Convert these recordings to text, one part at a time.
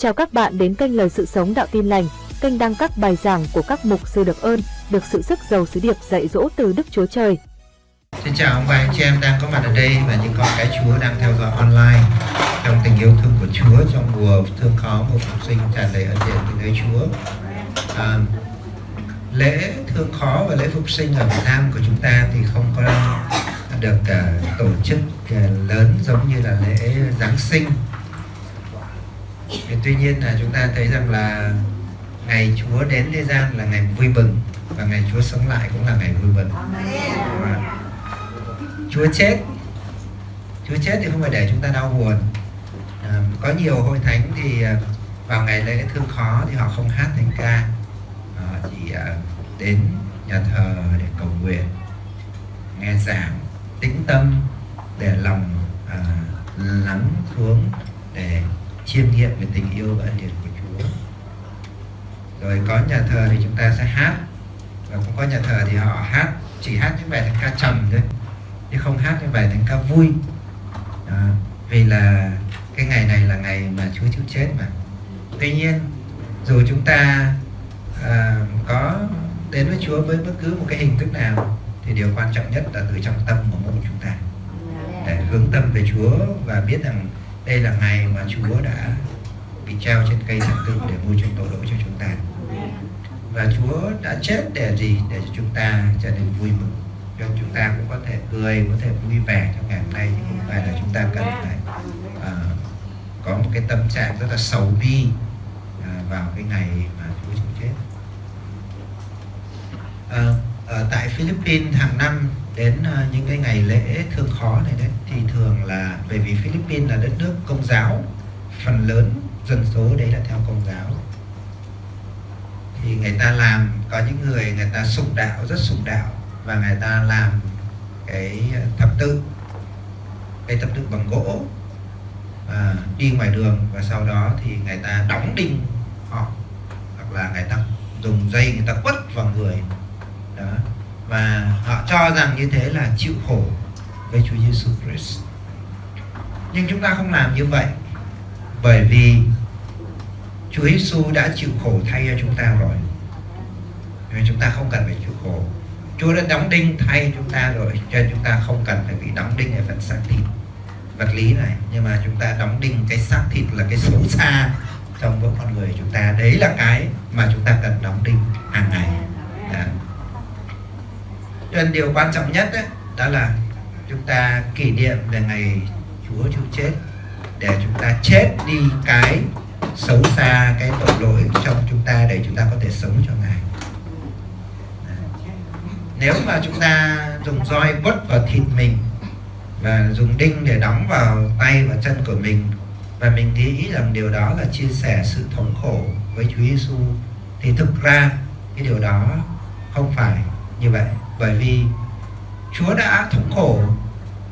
Chào các bạn đến kênh Lời Sự Sống Đạo Tin Lành, kênh đăng các bài giảng của các mục sư được ơn, được sự sức giàu sứ điệp dạy dỗ từ Đức Chúa Trời. Xin chào ông bà anh chị em đang có mặt ở đây và những con cái Chúa đang theo dõi online trong tình yêu thương của Chúa trong mùa thương khó một phục sinh tràn đầy ân điển từ nơi Chúa. À, lễ thương khó và lễ phục sinh ở Việt Nam của chúng ta thì không có được uh, tổ chức uh, lớn giống như là lễ Giáng sinh thì tuy nhiên là chúng ta thấy rằng là ngày Chúa đến thế gian là ngày vui mừng và ngày Chúa sống lại cũng là ngày vui mừng. Và Chúa chết. Chúa chết thì không phải để chúng ta đau buồn. À, có nhiều hội thánh thì vào ngày lễ thương khó thì họ không hát thánh ca. Họ chỉ à, đến nhà thờ để cầu nguyện nghe giảng tĩnh tâm để lòng à, lắng xuống để chiêm nghiệm về tình yêu và ân điển của Chúa. Rồi có nhà thờ thì chúng ta sẽ hát. Và cũng có nhà thờ thì họ hát chỉ hát những bài thánh ca trầm thôi chứ không hát những bài thánh ca vui. À, vì là cái ngày này là ngày mà Chúa chịu chết mà. Tuy nhiên dù chúng ta à, có đến với Chúa với bất cứ một cái hình thức nào thì điều quan trọng nhất là từ trong tâm của mỗi chúng ta. Để hướng tâm về Chúa và biết rằng đây là ngày mà Chúa đã bị treo trên cây thập tự để mua chuộc tội lỗi cho chúng ta. Và Chúa đã chết để gì? Để cho chúng ta trở nên vui mừng. Cho chúng ta cũng có thể cười có thể vui vẻ trong ngày hôm nay thì không phải là chúng ta cần phải à, có một cái tâm trạng rất là xấu bi à, vào cái ngày mà Chúa chịu chết. À, ở tại Philippines hàng năm đến à, những cái ngày lễ thương khó này đấy thì bởi vì Philippines là đất nước công giáo. Phần lớn dân số đấy là theo công giáo. Thì người ta làm có những người người ta sùng đạo rất sùng đạo và người ta làm cái thập tự. Cái thập tự bằng gỗ. À, đi ngoài đường và sau đó thì người ta đóng đinh họ. Hoặc là người ta dùng dây người ta quất vào người. Đó. Và họ cho rằng như thế là chịu khổ với Chúa Giêsu Christ nhưng chúng ta không làm như vậy bởi vì Chúa Giêsu đã chịu khổ thay cho chúng ta rồi. Nên chúng ta không cần phải chịu khổ. Chúa đã đóng đinh thay chúng ta rồi cho nên chúng ta không cần phải bị đóng đinh ở phần xác thịt vật lý này. Nhưng mà chúng ta đóng đinh cái xác thịt là cái xấu xa trong mỗi con người chúng ta. Đấy là cái mà chúng ta cần đóng đinh hàng ngày. Đó. cho nên điều quan trọng nhất đấy, đó là chúng ta kỷ niệm về ngày Chúa chịu chết, để chúng ta chết đi cái xấu xa, cái tội lỗi trong chúng ta để chúng ta có thể sống cho Ngài. Nếu mà chúng ta dùng roi quất vào thịt mình và dùng đinh để đóng vào tay và chân của mình, và mình nghĩ rằng điều đó là chia sẻ sự thống khổ với Chúa Giêsu thì thực ra cái điều đó không phải như vậy. Bởi vì Chúa đã thống khổ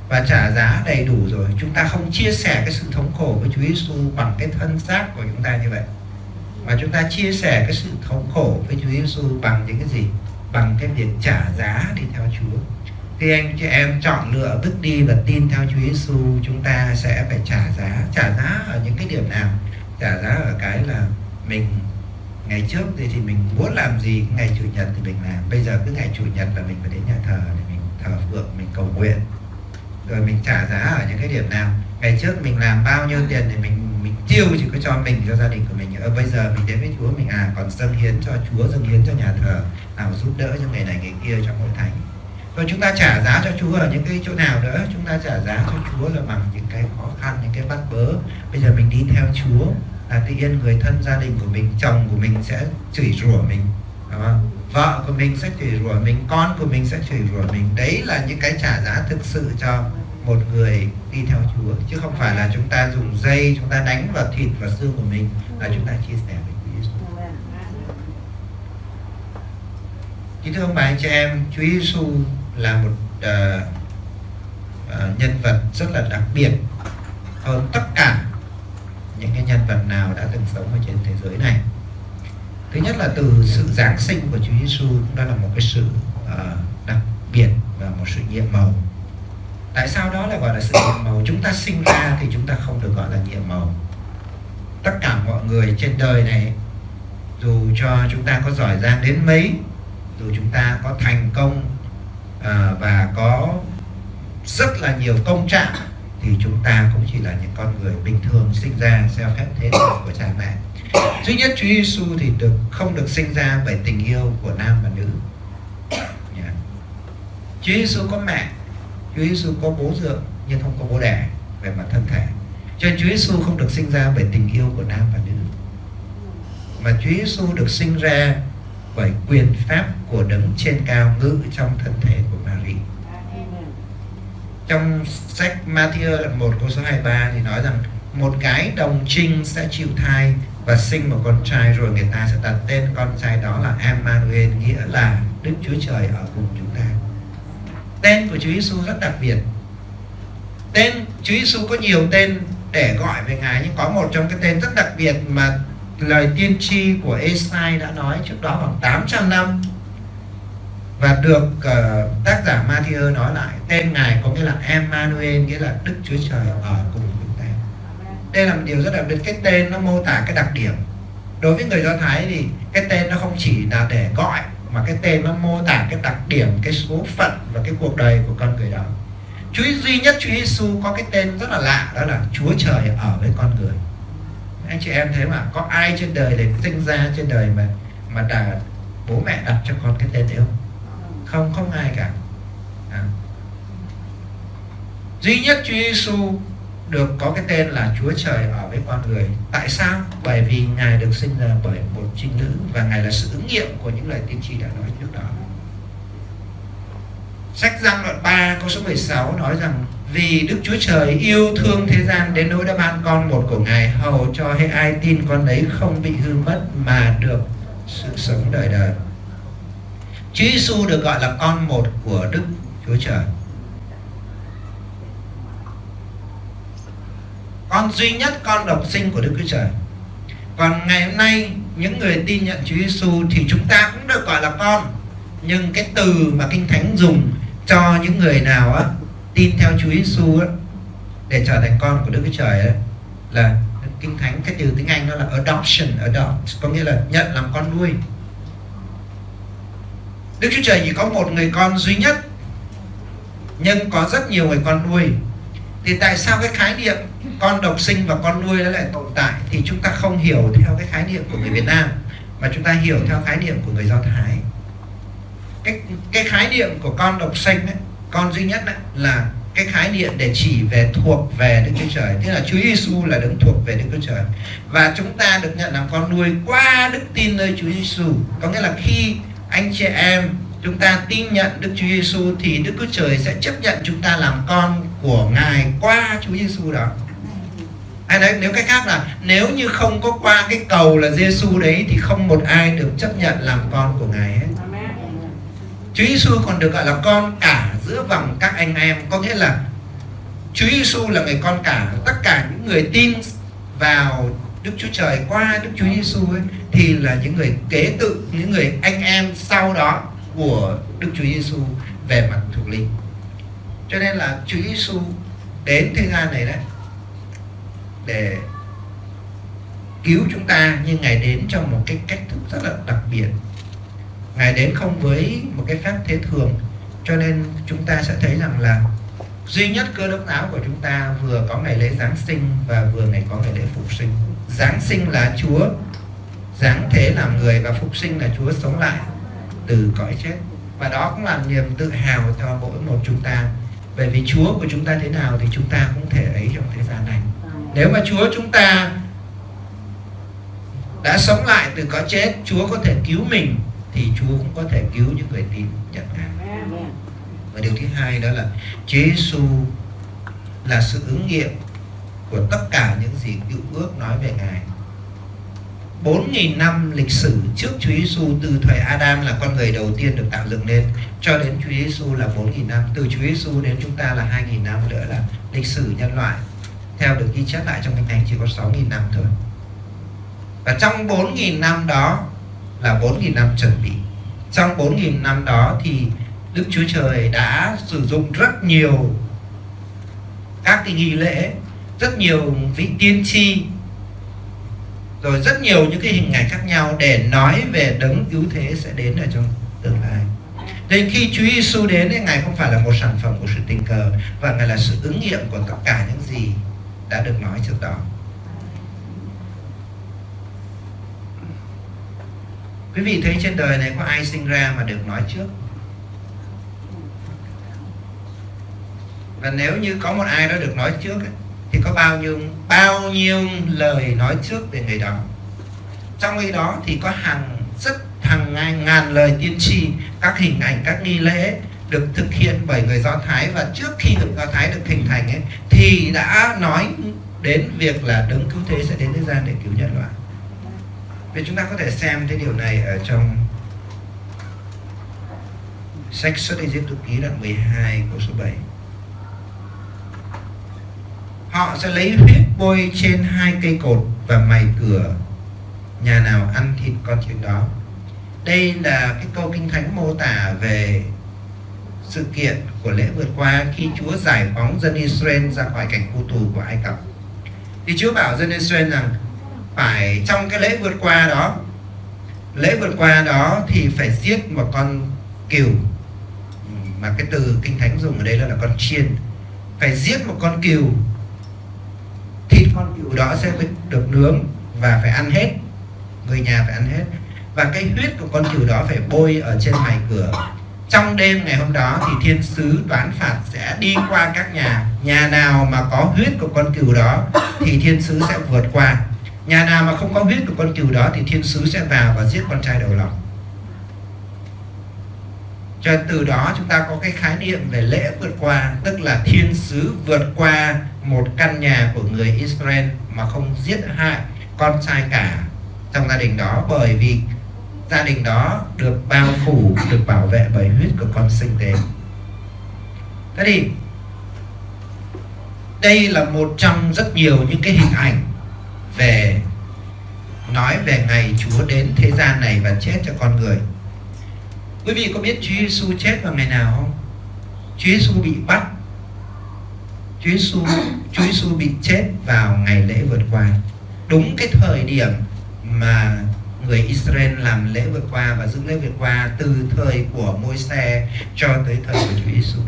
và trả giá đầy đủ rồi. Chúng ta không chia sẻ cái sự thống khổ với Chúa Giêsu bằng cái thân xác của chúng ta như vậy. Mà chúng ta chia sẻ cái sự thống khổ với Chúa Giêsu bằng những cái gì? Bằng cái việc trả giá đi theo Chúa. Khi anh chị em chọn lựa bước đi và tin theo Chúa Giêsu chúng ta sẽ phải trả giá. Trả giá ở những cái điểm nào? Trả giá ở cái là mình ngày trước thì, thì mình muốn làm gì? Ngày chủ nhật thì mình làm. Bây giờ cứ ngày chủ nhật là mình phải đến nhà thờ để mình thờ phượng mình cầu nguyện rồi mình trả giá ở những cái điểm nào? Ngày trước mình làm bao nhiêu tiền thì mình mình tiêu chỉ có cho mình, cho gia đình của mình. Ở bây giờ mình đến với Chúa, mình à còn dâng hiến cho Chúa, dâng hiến cho nhà thờ, nào giúp đỡ cho người này, người kia trong hội thánh. Rồi chúng ta trả giá cho Chúa ở những cái chỗ nào nữa? Chúng ta trả giá cho Chúa là bằng những cái khó khăn, những cái bắt bớ. Bây giờ mình đi theo Chúa là tự nhiên người thân gia đình của mình, chồng của mình sẽ chửi rủa mình, đúng không? vợ của mình sẽ chửi rủa mình, con của mình sẽ chửi rủa mình. Đấy là những cái trả giá thực sự cho một người đi theo Chúa chứ không phải là chúng ta dùng dây chúng ta đánh vào thịt và xương của mình là chúng ta chia sẻ với Chúa Giêsu. Kính thưa ông bà anh chị em, Chúa Giêsu là một uh, uh, nhân vật rất là đặc biệt hơn tất cả những cái nhân vật nào đã từng sống ở trên thế giới này. Thứ nhất là từ sự giáng sinh của Chúa Giêsu đó là một cái sự uh, đặc biệt và một sự nhiệm màu tại sao đó là gọi là sự nhiệm màu? Chúng ta sinh ra thì chúng ta không được gọi là nhiệm màu. Tất cả mọi người trên đời này dù cho chúng ta có giỏi giang đến mấy dù chúng ta có thành công à, và có rất là nhiều công trạng thì chúng ta cũng chỉ là những con người bình thường sinh ra theo phép thế của cha mẹ. Duy nhất Chúa Giêsu thì được không được sinh ra bởi tình yêu của nam và nữ. Yeah. Chúa Giêsu có mẹ Chúa Giêsu có bố dượng, nhưng không có bố đẻ về mặt thân thể. Cho nên Chúa Giêsu không được sinh ra bởi tình yêu của nam và nữ. Mà Chúa Giêsu được sinh ra bởi quyền pháp của đấng trên cao ngự trong thân thể của Maria. trong sách Matthew đoạn 1 câu số 23 thì nói rằng, một cái đồng trinh sẽ chịu thai và sinh một con trai rồi người ta sẽ đặt tên con trai đó là Emmanuel, nghĩa là Đức Chúa Trời ở cùng chúng ta tên của Chúa Giêsu rất đặc biệt. Tên Chúa Giêsu có nhiều tên để gọi về ngài nhưng có một trong cái tên rất đặc biệt mà lời tiên tri của Esai đã nói trước đó khoảng 800 năm và được uh, tác giả Matthew nói lại. Tên ngài có nghĩa là Emmanuel nghĩa là Đức Chúa Trời ở cùng chúng ta đây là một điều rất đặc biệt. Cái tên nó mô tả cái đặc điểm. Đối với người Do Thái thì cái tên nó không chỉ là để gọi mà cái tên nó mô tả cái đặc điểm, cái số phận và cái cuộc đời của con người đó. Chúa duy nhất Chúa Giêsu có cái tên rất là lạ, đó là Chúa Trời ở với con người. Anh chị em thấy mà, có ai trên đời để sinh ra trên đời mà mà đã bố mẹ đặt cho con cái tên đấy không? Không không ai cả. À. duy nhất Chúa Giêsu được có cái tên là Chúa Trời ở với con người tại sao bởi vì ngài được sinh ra bởi một trinh nữ và ngài là sự ứng nghiệm của những lời tiên tri đã nói trước đó sách Giăng đoạn 3 câu số 16 nói rằng, vì Đức Chúa Trời yêu thương thế gian đến nỗi đã ban con một của Ngài, hầu cho hay ai tin con ấy không bị hư mất mà được sự sống đời đời. Chúa Giêsu được gọi là con một của Đức Chúa Trời. Con duy nhất con độc sinh của Đức Chúa Trời. Còn ngày hôm nay những người tin nhận Chúa Giêsu thì chúng ta cũng được gọi là con. Nhưng cái từ mà Kinh Thánh dùng cho những người nào á tin theo Chúa Giêsu để trở thành con của Đức Chúa Trời ấy, là kinh thánh cái từ tiếng Anh nó là adoption adopt có nghĩa là nhận làm con nuôi Đức Chúa Trời chỉ có một người con duy nhất nhưng có rất nhiều người con nuôi thì tại sao cái khái niệm con độc sinh và con nuôi nó lại tồn tại? Thì chúng ta không hiểu theo cái khái niệm của người Việt Nam mà chúng ta hiểu theo khái niệm của người Do Thái. Cái cái khái niệm của con độc sinh ấy, con duy nhất ấy là cái khái niệm để chỉ về thuộc về Đức Chúa Trời. Tức là Chúa Giêsu là đứng thuộc về Đức Chúa Trời. Và chúng ta được nhận làm con nuôi qua đức tin nơi Chúa Giêsu có nghĩa là khi anh chị em chúng ta tin nhận Đức Chúa Giêsu thì Đức Chúa Trời sẽ chấp nhận chúng ta làm con của Ngài qua Chúa Giêsu đó. Ai đấy, nếu cái khác là nếu như không có qua cái cầu là Giêsu đấy thì không một ai được chấp nhận làm con của Ngài hết. Chúa Giêsu còn được gọi là con cả giữa vòng các anh em. Có nghĩa là Chúa Giêsu là người con cả tất cả những người tin vào Đức Chúa Trời qua Đức Chúa Giêsu ấy, thì là những người kế tự, những người anh em sau đó của Đức Chúa Giêsu về mặt thuộc linh. Cho nên là Chúa Giêsu đến thế gian này đấy, để cứu chúng ta, nhưng ngài đến trong một cái cách thức rất là đặc biệt. Ngài đến không với một cái phép thế thường, cho nên chúng ta sẽ thấy rằng là duy nhất cơ đốc giáo của chúng ta vừa có ngày lễ Giáng sinh và vừa ngày có ngày lễ phục sinh. Giáng sinh là Chúa, Giáng thế làm người và phục sinh là Chúa sống lại từ cõi chết. Và đó cũng là niềm tự hào cho mỗi một chúng ta bởi vì Chúa của chúng ta thế nào thì chúng ta cũng thể ấy trong thế gian này nếu mà Chúa chúng ta đã sống lại từ cõi chết Chúa có thể cứu mình thì Chúa cũng có thể cứu những người tin nhận Ngài. Và điều thứ hai đó là Chúa Giêsu là sự ứng nghiệm của tất cả những gì cựu ước nói về Ngài. 4.000 năm lịch sử trước Chúa Giêsu từ thời Adam là con người đầu tiên được tạo dựng lên, cho đến Chúa Giêsu là 4.000 năm. Từ Chúa Giêsu đến chúng ta là 2.000 năm nữa là lịch sử nhân loại. Theo được ghi chép lại trong kinh thánh chỉ có 6.000 năm thôi. Và trong 4.000 năm đó là 4.000 năm chuẩn bị. Trong 4.000 năm đó thì Đức Chúa Trời đã sử dụng rất nhiều các cái nghi lễ, rất nhiều vị tiên tri rồi rất nhiều những cái hình ảnh khác nhau để nói về đấng cứu thế sẽ đến ở trong tương lai nên khi Chúa Giêsu đến thì Ngài không phải là một sản phẩm của sự tình cờ và Ngài là sự ứng nghiệm của tất cả những gì đã được nói trước đó. Quý vị thấy trên đời này có ai sinh ra mà được nói trước? Và nếu như có một ai đó được nói trước ấy, thì có bao nhiêu bao nhiêu lời nói trước về người đó. Trong khi đó thì có hàng rất hàng ngàn, ngàn lời tiên tri, các hình ảnh, các nghi lễ được thực hiện bởi người Do Thái và trước khi người Do Thái được hình thành ấy, thì đã nói đến việc là đấng cứu thế sẽ đến thế gian để cứu nhân loại. vì chúng ta có thể xem cái điều này ở trong sách xuất Ai Cập ký đoạn 12 câu số 7 họ sẽ lấy huyết bôi trên hai cây cột và mày cửa. Nhà nào ăn thịt con chiên đó. Đây là cái câu kinh thánh mô tả về sự kiện của lễ vượt qua khi Chúa giải phóng dân Israel ra khỏi cảnh khu tù của Ai Cập. Thì Chúa bảo dân Israel rằng phải trong cái lễ vượt qua đó lễ vượt qua đó thì phải giết một con cừu. Mà cái từ kinh thánh dùng ở đây là, là con chiên. Phải giết một con cừu thịt con cừu đó sẽ được nướng và phải ăn hết, người nhà phải ăn hết. Và cái huyết của con cừu đó phải bôi ở trên mày cửa. Trong đêm ngày hôm đó thì thiên sứ đoán phạt sẽ đi qua các nhà. Nhà nào mà có huyết của con cừu đó thì thiên sứ sẽ vượt qua. Nhà nào mà không có huyết của con cừu đó thì thiên sứ sẽ vào và giết con trai đầu lòng. Cho từ đó chúng ta có cái khái niệm về lễ vượt qua, tức là thiên sứ vượt qua một căn nhà của người Israel mà không giết hại con trai cả trong gia đình đó, bởi vì gia đình đó được bao phủ, được bảo vệ bởi huyết của con sinh tế. Thế thì, đây là một trong rất nhiều những cái hình ảnh về, nói về ngày Chúa đến thế gian này và chết cho con người. Quý vị có biết Chúa Giêsu chết vào ngày nào không? Chúa Giêsu bị bắt Chúa Giêsu Chúa Giêsu bị chết vào ngày lễ vượt qua đúng cái thời điểm mà người Israel làm lễ vượt qua và giữ lễ vượt qua từ thời của Môi-se cho tới thời của Chúa Giêsu.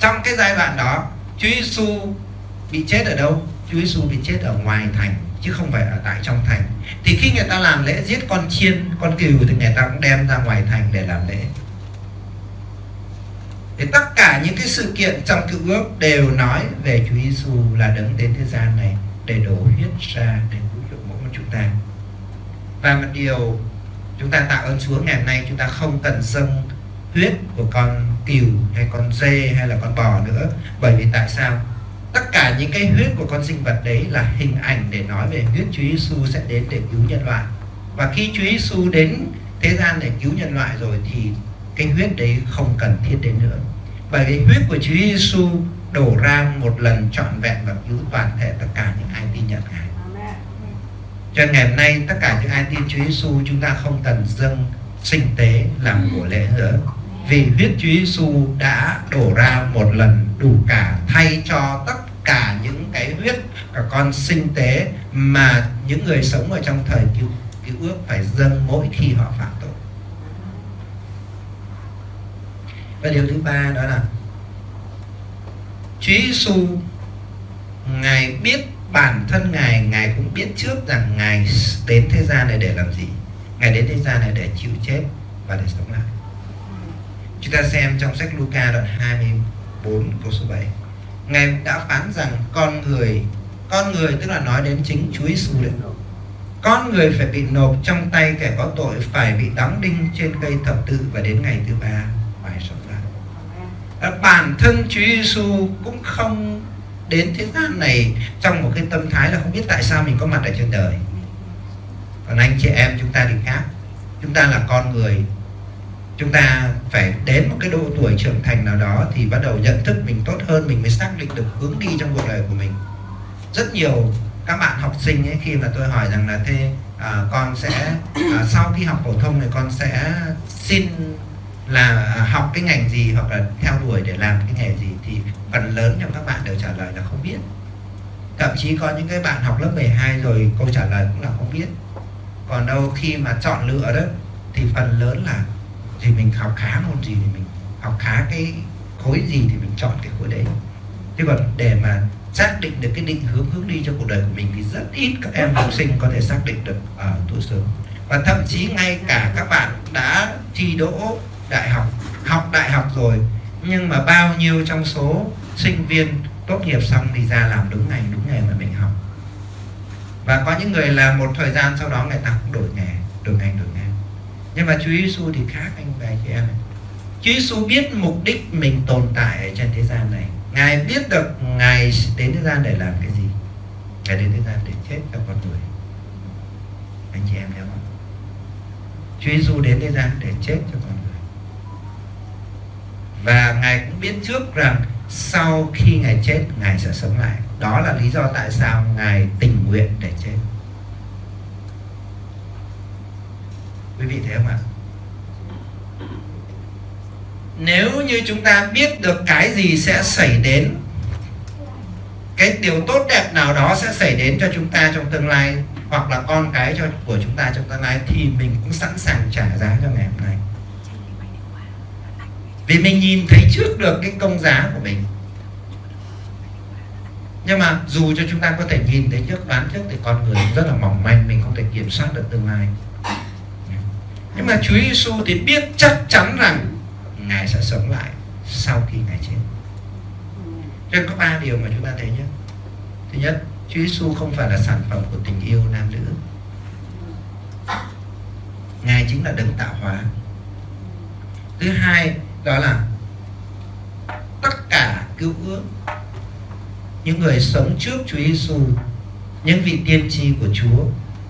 Trong cái giai đoạn đó, Chúa Giêsu bị chết ở đâu? Chúa Giêsu bị chết ở ngoài thành chứ không phải ở tại trong thành. Thì khi người ta làm lễ giết con chiên, con cừu thì người ta cũng đem ra ngoài thành để làm lễ. Thì tất cả những cái sự kiện trong cựu ước đều nói về Chúa Giêsu là đấng đến thế gian này để đổ huyết ra để cứu chuộc mỗi một chúng ta. Và một điều chúng ta tạ ơn Chúa, ngày hôm nay chúng ta không cần dâng huyết của con cừu hay con dê hay là con bò nữa. Bởi vì tại sao? Tất cả những cái huyết của con sinh vật đấy là hình ảnh để nói về huyết Chúa Giêsu sẽ đến để cứu nhân loại. Và khi Chúa Giêsu đến thế gian để cứu nhân loại rồi thì cái huyết đấy không cần thiết đến nữa bởi vì huyết của Chúa Giêsu đổ ra một lần trọn vẹn và cứu toàn thể tất cả những ai tin nhận Ngài. Cho ngày hôm nay tất cả những ai tin Chúa Giêsu chúng ta không cần dâng sinh tế làm của lễ nữa. Vì huyết Chúa Giêsu đã đổ ra một lần đủ cả thay cho tất cả những cái huyết cả con sinh tế mà những người sống ở trong thời cứu, cứu ước phải dâng mỗi khi họ phạm tội. Và điều thứ ba đó là Chúa Giêsu Ngài biết bản thân Ngài Ngài cũng biết trước rằng Ngài đến thế gian này để làm gì. Ngài đến thế gian này để chịu chết và để sống lại. Chúng ta xem trong sách Luca đoạn 24 câu số 7 Ngài đã phán rằng con người Con người tức là nói đến chính Chúa Giêsu đấy. Con người phải bị nộp trong tay kẻ có tội, phải bị đóng đinh trên cây thập tự và đến ngày thứ ba phải sống bản thân Chúa Giêsu cũng không đến thế gian này trong một cái tâm thái là không biết tại sao mình có mặt ở trên đời. Còn anh chị em chúng ta thì khác. Chúng ta là con người. Chúng ta phải đến một cái độ tuổi trưởng thành nào đó thì bắt đầu nhận thức mình tốt hơn mình mới xác định được hướng đi trong cuộc đời của mình. Rất nhiều các bạn học sinh ấy khi mà tôi hỏi rằng là thế à, con sẽ à, sau khi học phổ thông thì con sẽ xin là học cái ngành gì hoặc là theo đuổi để làm cái nghề gì thì phần lớn trong các bạn đều trả lời là không biết. Thậm chí có những cái bạn học lớp 12 rồi câu trả lời cũng là không biết. Còn đâu khi mà chọn lựa đó, thì phần lớn là thì mình học khá môn gì thì mình học khá cái khối gì thì mình chọn cái khối đấy. Chứ còn để mà xác định được cái định hướng hướng đi cho cuộc đời của mình thì rất ít các em học sinh có thể xác định được ở tuổi sớm. Và thậm chí ngay cả các bạn đã thi đỗ đại học học đại học rồi, nhưng mà bao nhiêu trong số sinh viên tốt nghiệp xong thì ra làm đúng ngành, đúng nghề mà mình học. Và có những người làm một thời gian sau đó người ta cũng đổi nghề, đổi ngành, đổi nghề. Nhưng mà Chúa Giêsu thì khác anh và chị em này. Chúa Giêsu biết mục đích mình tồn tại ở trên thế gian này. Ngài biết được Ngài đến thế gian để làm cái gì? Ngài đến thế gian để chết cho con người. Anh chị em hiểu không? Chúa Giêsu đến thế gian để chết cho con người. Và Ngài cũng biết trước rằng Sau khi Ngài chết, Ngài sẽ sống lại. Đó là lý do tại sao Ngài tình nguyện để chết. Quý vị thấy không ạ? nếu như chúng ta biết được cái gì sẽ xảy đến, cái điều tốt đẹp nào đó sẽ xảy đến cho chúng ta trong tương lai, hoặc là con cái cho, của chúng ta trong tương lai, thì mình cũng sẵn sàng trả giá cho ngày hôm nay vì mình nhìn thấy trước được cái công giá của mình. Nhưng mà dù cho chúng ta có thể nhìn thấy trước, đoán trước thì con người rất là mỏng manh, mình không thể kiểm soát được tương lai. Nhưng mà Chúa Giêsu thì biết chắc chắn rằng ngài sẽ sống lại sau khi ngài chết. Cho nên có ba điều mà chúng ta thấy nhé. Thứ nhất, Chúa Giêsu không phải là sản phẩm của tình yêu nam nữ. Ngài chính là đấng tạo hóa. Thứ hai đó là tất cả cứu ước những người sống trước Chúa Giêsu những vị tiên tri của Chúa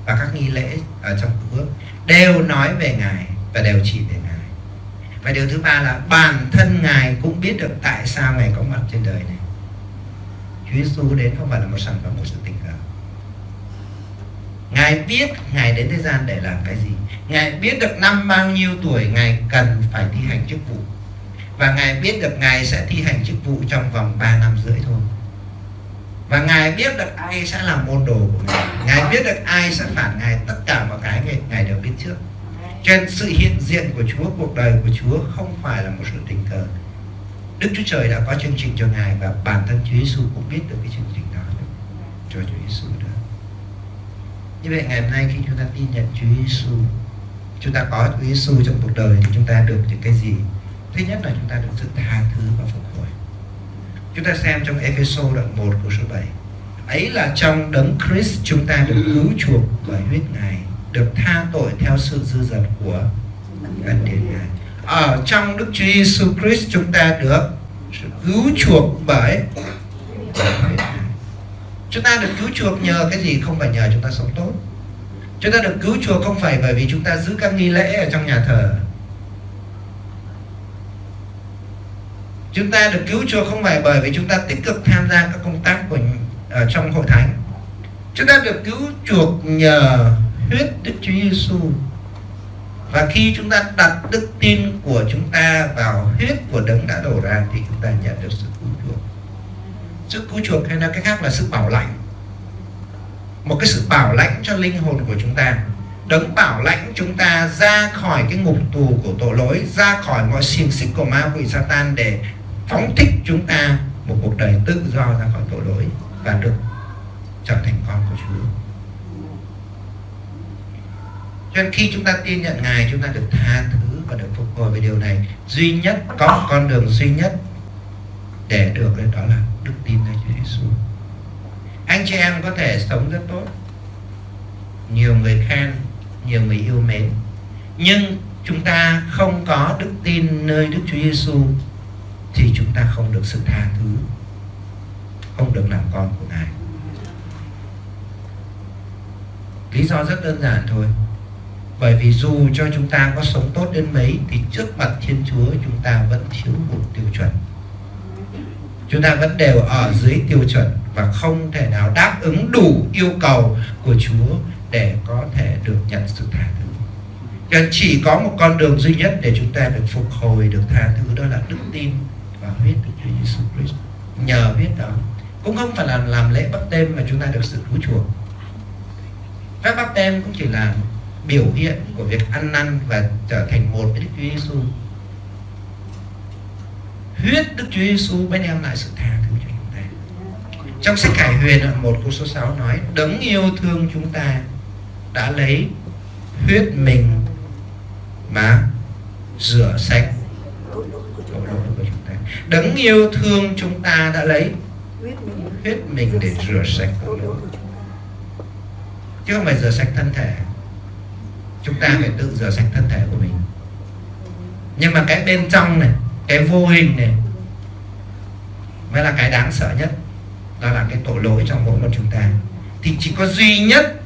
và các nghi lễ ở trong cứu ước đều nói về ngài và đều chỉ về ngài. Và điều thứ ba là bản thân ngài cũng biết được tại sao ngài có mặt trên đời này. Chúa Giêsu đến không phải là một sản phẩm của sự tình cờ. Ngài biết Ngài đến thế gian để làm cái gì. Ngài biết được năm bao nhiêu tuổi Ngài cần phải thi hành chức vụ. Và Ngài biết được Ngài sẽ thi hành chức vụ trong vòng 3 năm rưỡi thôi Và Ngài biết được ai sẽ là môn đồ của Ngài Ngài biết được ai sẽ phản Ngài Tất cả mọi cái Ngài, Ngài đều biết trước cho nên sự hiện diện của Chúa, cuộc đời của Chúa không phải là một sự tình cờ. Đức Chúa Trời đã có chương trình cho Ngài và bản thân Chúa Giêsu cũng biết được cái chương trình đó cho Chúa Giêsu đó. Như vậy ngày hôm nay khi chúng ta tin nhận Chúa Giêsu, chúng ta có Chúa Giêsu trong cuộc đời thì chúng ta được những cái gì? Thứ nhất là chúng ta được sự tha thứ và phục hồi. Chúng ta xem trong Epheso đoạn 1 của số 7. Ấy là trong đấng Christ chúng ta được cứu chuộc bởi huyết Ngài, được tha tội theo sự dư dật của ân điển Ngài. Ở trong Đức Chúa Giêsu Christ chúng ta được cứu chuộc bởi Chúng ta được cứu chuộc nhờ cái gì không phải nhờ chúng ta sống tốt. Chúng ta được cứu chuộc không phải bởi vì chúng ta giữ các nghi lễ ở trong nhà thờ. Chúng ta được cứu chuộc không phải bởi vì chúng ta tích cực tham gia các công tác của ở trong hội thánh. Chúng ta được cứu chuộc nhờ huyết Đức Chúa Giêsu và khi chúng ta đặt đức tin của chúng ta vào huyết của đấng đã đổ ra thì chúng ta nhận được sự cứu chuộc. Sự cứu chuộc hay nói cách khác là sự bảo lãnh. Một cái sự bảo lãnh cho linh hồn của chúng ta. Đấng bảo lãnh chúng ta ra khỏi cái ngục tù của tội lỗi, ra khỏi mọi xiềng xích của ma quỷ Satan để phóng thích chúng ta một cuộc đời tự do ra khỏi tội lỗi và được trở thành con của Chúa. Cho nên khi chúng ta tin nhận Ngài, chúng ta được tha thứ và được phục hồi về điều này. Duy nhất, có một con đường duy nhất để được đó là đức tin nơi Chúa Giêsu anh chị em có thể sống rất tốt. Nhiều người khen, nhiều người yêu mến. Nhưng chúng ta không có đức tin nơi Đức Chúa Giêsu thì chúng ta không được sự tha thứ, không được làm con của Ngài. Lý do rất đơn giản thôi. Bởi vì dù cho chúng ta có sống tốt đến mấy, thì trước mặt Thiên Chúa chúng ta vẫn thiếu một tiêu chuẩn. Chúng ta vẫn đều ở dưới tiêu chuẩn và không thể nào đáp ứng đủ yêu cầu của Chúa để có thể được nhận sự tha thứ. Cho chỉ có một con đường duy nhất để chúng ta được phục hồi, được tha thứ, đó là đức tin và huyết của Chúa Giêsu Christ. Nhờ huyết đó, cũng không phải là làm lễ bắp tem mà chúng ta được sự cứu chuộc. Phép bắp tem cũng chỉ là biểu hiện của việc ăn năn và trở thành một với Đức Chúa Giêsu. Huyết Đức Chúa Giêsu mới đem lại sự tha thứ cho chúng ta. Trong sách cải Huyền đoạn một câu số 6 nói, đấng yêu thương chúng ta đã lấy huyết mình mà rửa sạch tội lỗi của chúng ta đấng yêu thương chúng ta đã lấy huyết mình. Để rửa sạch tội lỗi chứ không phải rửa sạch thân thể. Chúng ta phải tự rửa sạch thân thể của mình. Nhưng mà cái bên trong này cái vô hình này mới là cái đáng sợ nhất. Đó là cái tội lỗi trong mỗi một chúng ta. Thì chỉ có duy nhất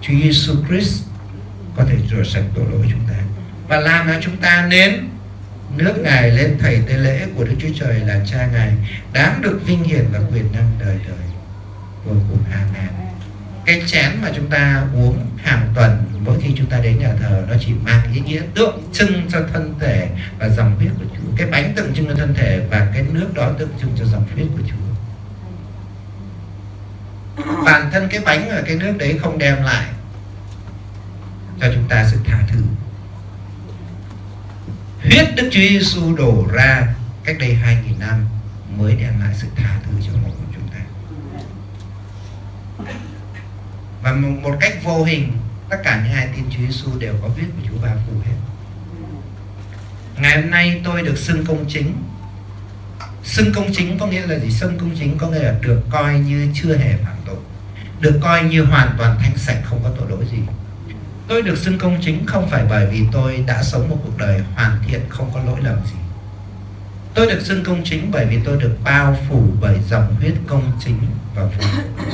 Chúa Giêsu Christ có thể rửa sạch tội lỗi chúng ta. Và làm cho chúng ta nên nước ngài lên thầy tế lễ của Đức Chúa Trời là cha ngài, đáng được vinh hiển và quyền năng đời đời. Vô cùng amen. Cái chén mà chúng ta uống hàng tuần, mỗi khi chúng ta đến nhà thờ, nó chỉ mang ý nghĩa tượng trưng cho thân thể và dòng huyết của Chúa. Cái bánh tượng trưng cho thân thể và cái nước đó tượng trưng cho dòng huyết của Chúa. Bản thân cái bánh và cái nước đấy không đem lại cho chúng ta sự tha thứ huyết Đức Chúa Giêsu đổ ra, cách đây 2.000 năm mới đem lại sự tha thứ cho mỗi của chúng ta. Và một cách vô hình, tất cả những ai tin Chúa Giêsu đều có huyết của Chúa ba phủ hết. Ngày hôm nay tôi được xưng công chính. Xưng công chính có nghĩa là gì? Xưng công chính có nghĩa là được coi như chưa hề phạm tội, được coi như hoàn toàn thanh sạch, không có tội lỗi gì tôi được xưng công chính không phải bởi vì tôi đã sống một cuộc đời hoàn thiện không có lỗi lầm gì. Tôi được xưng công chính bởi vì tôi được bao phủ bởi dòng huyết công chính và vô của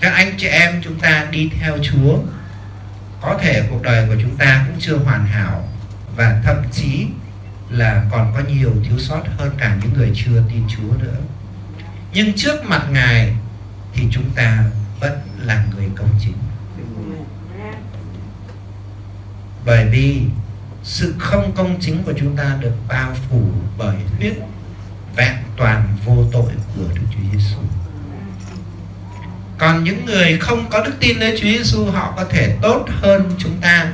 các anh chị em chúng ta đi theo Chúa. Có thể cuộc đời của chúng ta cũng chưa hoàn hảo và thậm chí là còn có nhiều thiếu sót hơn cả những người chưa tin Chúa nữa. Nhưng trước mặt Ngài thì chúng ta vẫn là người công chính. Bởi vì sự không công chính của chúng ta được bao phủ bởi huyết vẹn toàn vô tội của Đức Chúa Giêsu. Còn những người không có đức tin nơi Chúa Giêsu họ có thể tốt hơn chúng ta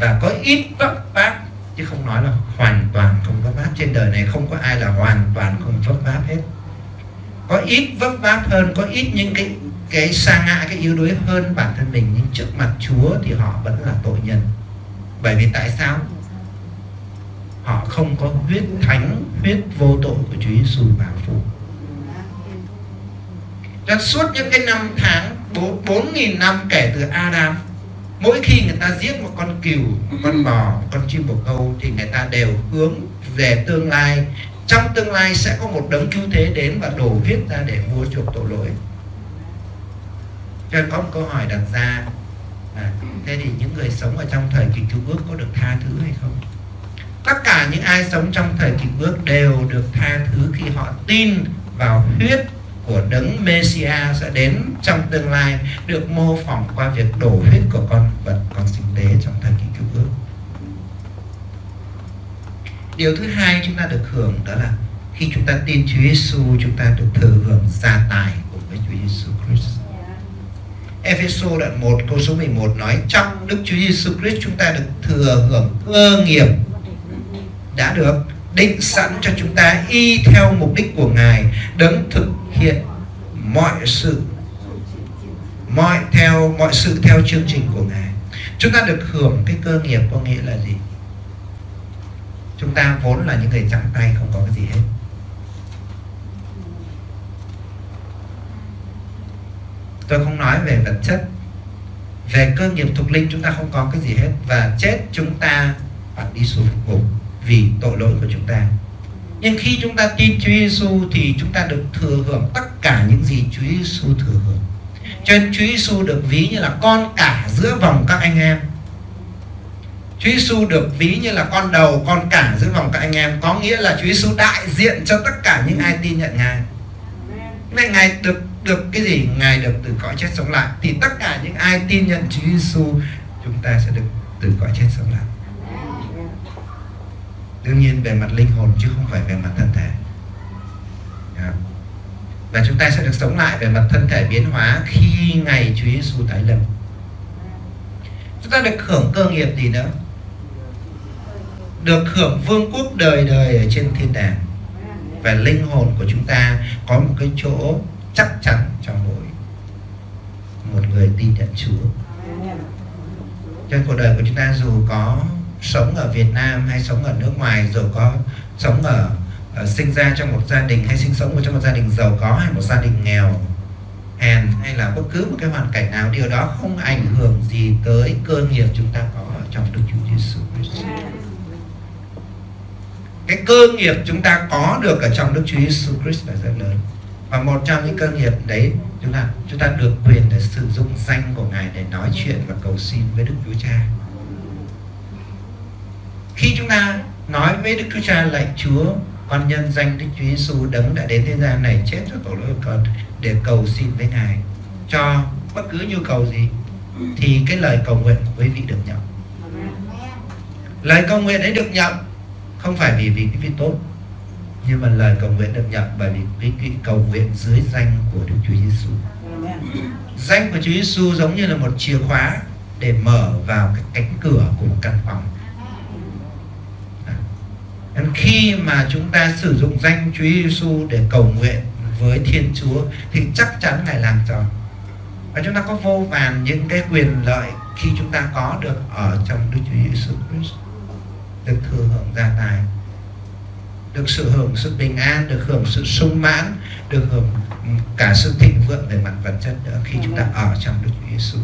và có ít vấp váp, chứ không nói là hoàn toàn không vấp váp. Trên đời này không có ai là hoàn toàn không vấp váp hết. Có ít vấp váp hơn, có ít những cái cái sa ngã, cái yếu đuối hơn bản thân mình, nhưng trước mặt Chúa thì họ vẫn là tội nhân. Bởi vì tại sao? Họ không có huyết thánh, huyết vô tội của Chúa Giêsu bảo phủ cho suốt những cái năm tháng, bốn nghìn năm kể từ Adam, mỗi khi người ta giết một con cừu, một con bò, một con chim bồ câu thì người ta đều hướng về tương lai. Trong tương lai sẽ có một đấng cứu thế đến và đổ huyết ra để mua chuộc tội lỗi cho nên có một câu hỏi đặt ra à, thế thì những người sống ở trong thời kỳ cứu ước có được tha thứ hay không? Tất cả những ai sống trong thời kỳ ước đều được tha thứ khi họ tin vào huyết của đấng Messia sẽ đến trong tương lai được mô phỏng qua việc đổ huyết của con vật con sinh tế trong thời kỳ cứu ước. Điều thứ hai chúng ta được hưởng đó là khi chúng ta tin Chúa Giêsu chúng ta được thừa hưởng gia tài của với Chúa Giêsu Christ. Epheso đoạn 1 câu số 11 nói, trong Đức Chúa Giêsu Christ chúng ta được thừa hưởng cơ nghiệp đã được định sẵn cho chúng ta y theo mục đích của Ngài, đấng thực hiện mọi sự, mọi theo, mọi sự theo chương trình của Ngài. Chúng ta được hưởng cái cơ nghiệp có nghĩa là gì? Chúng ta vốn là những người trắng tay, không có cái gì hết. Tôi không nói về vật chất. Về cơ nghiệp thuộc linh chúng ta không có cái gì hết. Và chết chúng ta phải đi xuống phục vụ vì tội lỗi của chúng ta. Nhưng khi chúng ta tin Chúa Giêsu thì chúng ta được thừa hưởng tất cả những gì Chúa Giêsu thừa hưởng. Cho nên Chúa Giêsu được ví như là con cả giữa vòng các anh em. Chúa Giêsu được ví như là con đầu, con cả giữa vòng các anh em. Có nghĩa là Chúa Giêsu đại diện cho tất cả những ai tin nhận Ngài. Vậy Ngài được được cái gì? Ngài được từ cõi chết sống lại. Thì tất cả những ai tin nhận Chúa Giêsu Chúng ta sẽ được từ cõi chết sống lại. Đương nhiên về mặt linh hồn chứ không phải về mặt thân thể. Dạ. Và chúng ta sẽ được sống lại về mặt thân thể biến hóa khi ngày Chúa Giêsu tái lâm. Chúng ta được hưởng cơ nghiệp gì nữa? Được hưởng vương quốc đời đời ở trên thiên đàng. Và linh hồn của chúng ta có một cái chỗ chắc chắn trong mỗi một người tin nhận Chúa. Trên cuộc đời của chúng ta dù có sống ở Việt Nam hay sống ở nước ngoài dù có sống ở, ở sinh ra trong một gia đình hay sinh sống ở trong một gia đình giàu có hay một gia đình nghèo hèn hay là bất cứ một cái hoàn cảnh nào điều đó không ảnh hưởng gì tới cơ nghiệp chúng ta có ở trong Đức Chúa Giêsu Christ. Cái cơ nghiệp chúng ta có được ở trong Đức Chúa Giêsu Christ là rất lớn và một trong những cơ nghiệp đấy chúng ta chúng ta được quyền để sử dụng danh của ngài để nói chuyện và cầu xin với Đức Chúa Cha. Khi chúng ta nói với Đức Chúa Cha lạy Chúa con nhân danh Đức Chúa Giêsu đấng đã đến thế gian này chết cho tội lỗi của con để cầu xin với ngài cho bất cứ nhu cầu gì thì cái lời cầu nguyện của quý vị được nhận. Lời cầu nguyện ấy được nhận không phải vì vì cái vị tốt nhưng mà lời cầu nguyện được nhận bởi vì cái, cái cầu nguyện dưới danh của Đức Chúa Giêsu. Danh của Chúa Giêsu giống như là một chìa khóa để mở vào cái cánh cửa của một căn phòng. Nên khi mà chúng ta sử dụng danh Chúa Giêsu để cầu nguyện với Thiên Chúa thì chắc chắn Ngài làm cho. Và chúng ta có vô vàn những cái quyền lợi khi chúng ta có được ở trong Đức Chúa Giêsu Christ được thừa hưởng gia tài được sự hưởng sự bình an được hưởng sự sung mãn được hưởng cả sự thịnh vượng về mặt vật chất nữa khi chúng ta ở trong Đức Chúa Giêsu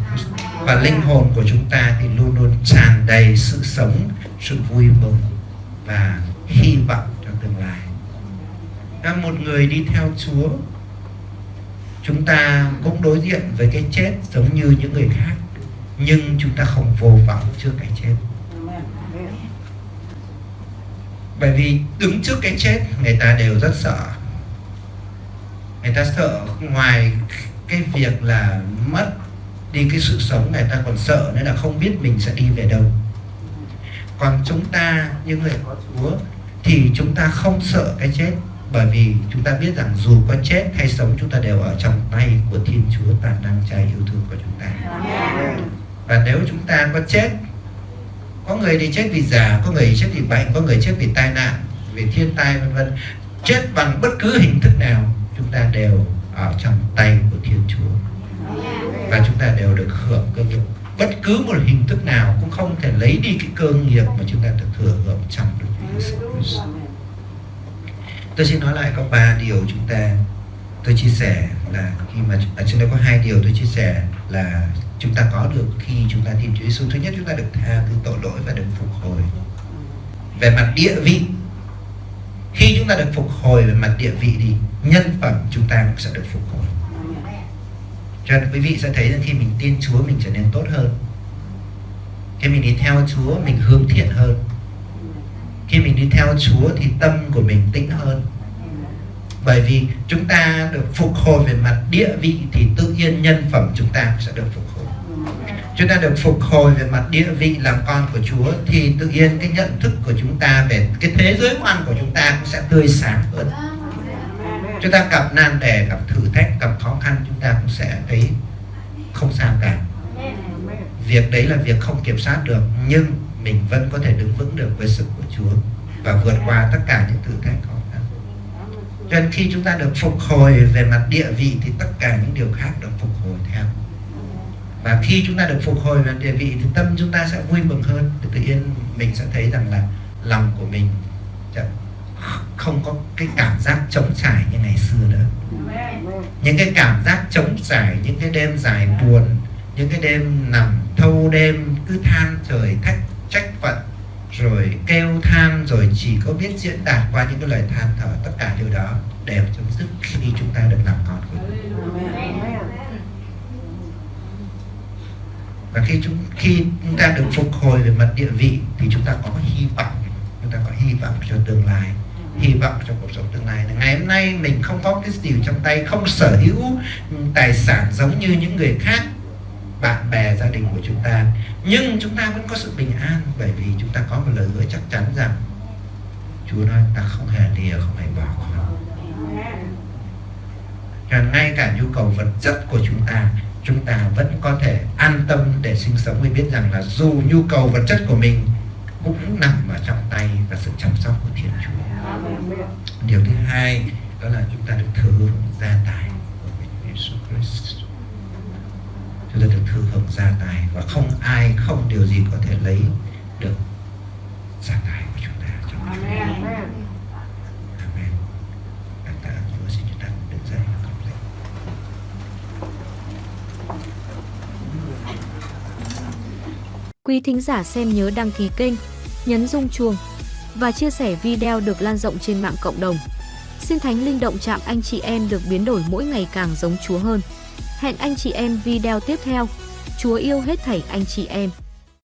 và linh hồn của chúng ta thì luôn luôn tràn đầy sự sống sự vui mừng và hy vọng trong tương lai. Là một người đi theo Chúa chúng ta cũng đối diện với cái chết giống như những người khác nhưng chúng ta không vô vọng trước cái chết bởi vì đứng trước cái chết người ta đều rất sợ. Người ta sợ ngoài cái việc là mất đi cái sự sống người ta còn sợ nữa là không biết mình sẽ đi về đâu. Còn chúng ta những người có Chúa thì chúng ta không sợ cái chết. Bởi vì chúng ta biết rằng dù có chết hay sống chúng ta đều ở trong tay của Thiên Chúa toàn năng cha yêu thương của chúng ta. Và nếu chúng ta có chết có người thì chết vì già, có người chết vì bệnh, có người chết vì tai nạn, vì thiên tai, vân vân. Chết bằng bất cứ hình thức nào, chúng ta đều ở trong tay của thiên chúa. Và chúng ta đều được hưởng cơ nghiệp. Bất cứ một hình thức nào cũng không thể lấy đi cái cơ nghiệp mà chúng ta được thừa hưởng trong Đức Chúa Giêsu Tôi xin nói lại có ba điều chúng ta tôi chia sẻ là khi mà ở trên đây có hai điều tôi chia sẻ là chúng ta có được khi chúng ta tin Chúa Giêsu thứ nhất, chúng ta được tha thứ tội lỗi và được phục hồi về mặt địa vị. Khi chúng ta được phục hồi về mặt địa vị thì nhân phẩm chúng ta cũng sẽ được phục hồi. Cho nên quý vị sẽ thấy rằng khi mình tin Chúa, mình trở nên tốt hơn. Khi mình đi theo Chúa, mình hướng thiện hơn. Khi mình đi theo Chúa thì tâm của mình tĩnh hơn bởi vì chúng ta được phục hồi về mặt địa vị thì tự nhiên nhân phẩm chúng ta sẽ được phục hồi. Chúng ta được phục hồi về mặt địa vị làm con của Chúa thì tự nhiên cái nhận thức của chúng ta về cái thế giới quan của chúng ta cũng sẽ tươi sáng hơn. Chúng ta gặp nan đề, gặp thử thách, gặp khó khăn, chúng ta cũng sẽ thấy không sao cả. Việc đấy là việc không kiểm soát được, nhưng mình vẫn có thể đứng vững được với sự của Chúa và vượt qua tất cả những thứ cho nên khi chúng ta được phục hồi về mặt địa vị thì tất cả những điều khác được phục hồi theo. Và khi chúng ta được phục hồi về địa vị thì tâm chúng ta sẽ vui mừng hơn. Thì tự nhiên mình sẽ thấy rằng là lòng của mình không có cái cảm giác trống trải như ngày xưa nữa. Những cái cảm giác trống trải, những cái đêm dài buồn, những cái đêm nằm thâu đêm, cứ than trời thách trách phận rồi kêu than, rồi chỉ có biết diễn đạt qua những cái lời than thở, tất cả điều đó đều chấm dứt khi chúng ta được làm con của Chúa. Và khi chúng khi chúng ta được phục hồi về mặt địa vị, thì chúng ta có hy vọng, chúng ta có hy vọng cho tương lai, hy vọng cho cuộc sống tương lai. Ngày hôm nay mình không có cái gì trong tay, không sở hữu tài sản giống như những người khác bạn bè, gia đình của chúng ta. Nhưng chúng ta vẫn có sự bình an, bởi vì chúng ta có một lời hứa chắc chắn rằng Chúa nói ta không hề lìa, không hề bỏ con và ngay cả nhu cầu vật chất của chúng ta chúng ta vẫn có thể an tâm để sinh sống. Vì biết rằng là dù nhu cầu vật chất của mình cũng nằm ở trong tay và sự chăm sóc của Thiên Chúa. Điều thứ hai đó là chúng ta được thừa hưởng gia tài của Jesus Christ. Chúng ta được thừa hưởng gia tài và không ai, không điều gì có thể lấy được gia tài của chúng ta trong Amen. Amen. Cảm tạ Chúa xin chúng ta đứng dậy và cầu lạy. Quý thính giả xem nhớ đăng ký kênh, nhấn rung chuông và chia sẻ video được lan rộng trên mạng cộng đồng. Xin Thánh Linh động chạm anh chị em được biến đổi mỗi ngày càng giống Chúa hơn. Hẹn anh chị em video tiếp theo. Chúa yêu hết thảy anh chị em.